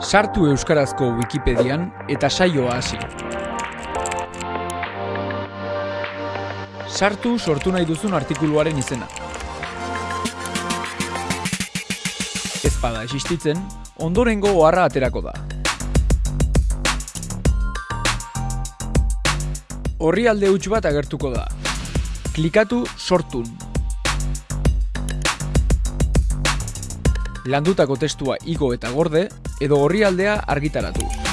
Sartu Euskarazko Wikipedian eta saioa hasi. Sartu sortu nahi duzun artikuluaren izena. Ez bada existitzen, ondorengo oharra aterako da. Horri alde huts bat agertuko da. Klikatu sortun. Landutako testua igo eta gorde, edo horri aldea argitaratu.